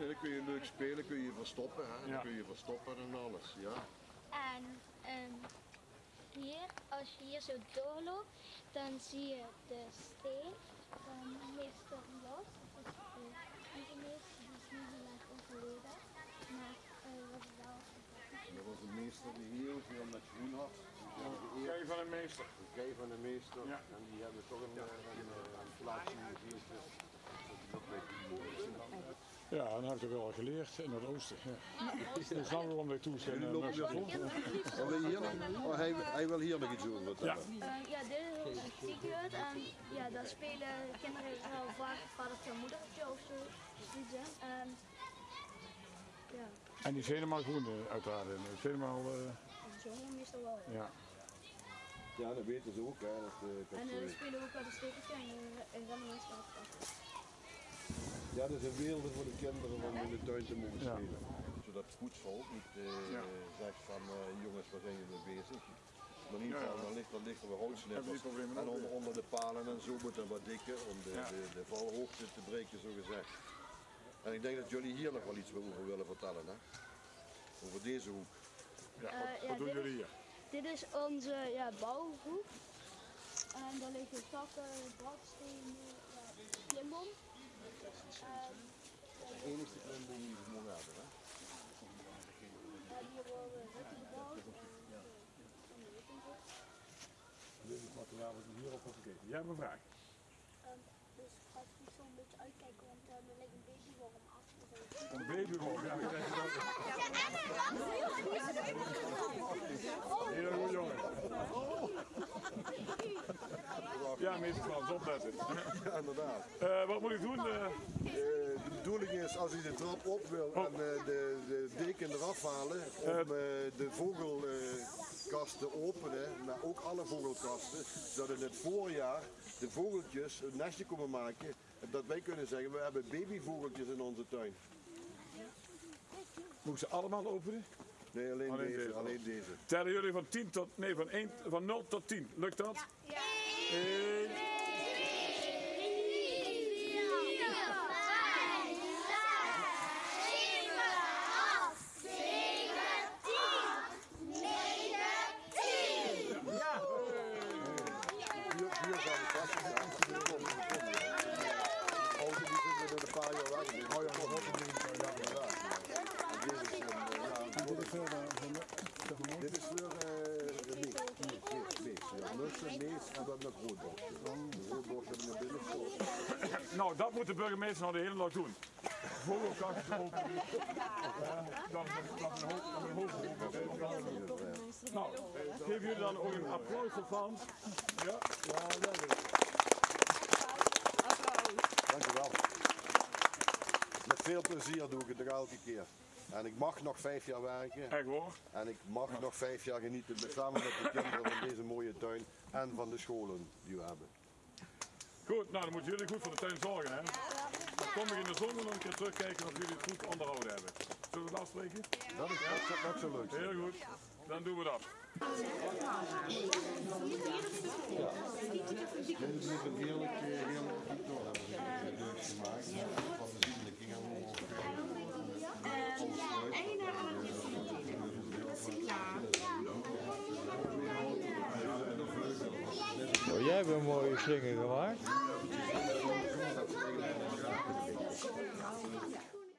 Ja, dan kun je leuk spelen, kun je verstoppen, hè? Ja. Dan kun je verstoppen en alles, ja. En ehm, hier, als je hier zo doorloopt, dan zie je de steen van meester Los. Dat is de meester, die is niet heel erg overleden. Maar eh was wel Dat was een meester die heel met groen had. Geëerd. Kijk van een meester. De kei van de meester. Ja. En die hebben toch een, eh, een, eh, een plaatsje gegeven. Dat weet ik niet. Ja, dan heb ik het wel geleerd in het oosten. Ja. Ik snap waarom wij toe zijn. Jullie eh, lopen mensen weer rond. rond. Wil je hier nog? Oh, hij, hij wil hier nog iets over vertellen. Eh, ja, dit is heel figuur en ja, daar spelen kinderen wel vaak vadertje en moedertje of zo. En, ja, En die is helemaal groen eh, uiteraard. Het is helemaal, eh, en zo meestal wel. Ja. ja. Ja, dat weten ze ook. Hè. Dat, eh, dat, En eh, eh, we spelen ook wel de stekertje en uh, en rennen we af. Ja, dat is een wereld voor de kinderen om in de tuin te mogen Ja. spelen. Zodat het voetvolk niet eh, Ja. zegt van eh, jongens, waar zijn jullie mee bezig? Maar in ieder geval, ja. dan ligt er ligt er weer houtsnippers. En onder, onder de palen en zo moet dat wat dikker om de, Ja. de, de valhoogte te breken, zo gezegd. En ik denk dat jullie hier nog wel iets over willen vertellen, hè? Over deze hoek. ja, Eh, wat, ja, wat doen dit jullie is- hier? Dit is onze ja, bouwhoek. En daar liggen takken, bradstenen, ja. En De enige klimboom die we mogen hebben, hè? ja. En, en het materiaal wat we hierop hebben gekeken. Jij hebt een vraag. Dus gaat goed zo'n beetje uitkijken, want er ligt een babyworm af. Een babyrol. Ja, dan krijg je dat. Heel goed jongen. Ja, meester Frans, opletten. Ja, inderdaad. Eh, wat moet ik doen? Eh, Eh, de bedoeling is als hij de trap op wil en eh, de, de deken eraf halen om eh, de vogelkast te openen, maar ook alle vogelkasten, zodat in het voorjaar de vogeltjes een nestje komen maken. Dat wij kunnen zeggen, we hebben babyvogeltjes in onze tuin. moet ik ze allemaal openen? Nee, alleen, Alleen deze, deze. alleen deze. Tellen jullie van 10 tot, nee, van, 1, van 0 tot 10. Lukt dat? Ja. 1, Hier, hier gaan de kastjes aan. Hier komen de komen. Oh, die zitten er een paar jaar weg. Oh ja, dat hoort niet. Ja, inderdaad. En dit is een, eh, ja, dit is veel uh, Dit is voor eh de mees. Mees, mees, en met hebben we binnen. Nou, dat moet de burgemeester nou de hele dag doen. Dan dan een Nou, geef jullie dan ook een applaus Frans. Ja, ja, dat is het. Dankjewel. Met veel plezier doe ik het nog elke keer. En ik mag nog vijf jaar werken. Echt hoor. En ik mag nog vijf jaar genieten met, samen met de kinderen van deze mooie tuin. En van de scholen die we hebben. Goed, nou dan moeten jullie goed voor de tuin zorgen hè. Dan kom ik in de zomer nog een keer terugkijken of jullie het goed onderhouden hebben. Zullen we dat afspreken? Dat is dat zo leuk. Heel goed, dan doen we dat. Dit is een heerlijk, hebben gemaakt. Van de zienlijking en Oh, jij hebt een mooie slinger gemaakt.